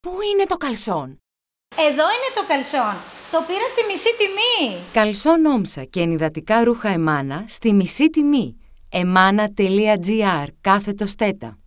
Πού είναι το καλσόν; Εδώ είναι το καλσόν. Το πήρα στη μισή τιμή. Καλσόν όμσα και ενυδατικά ρούχα εμάνα στη μισή τιμή. εμάνα.gr κάθετος στέτα.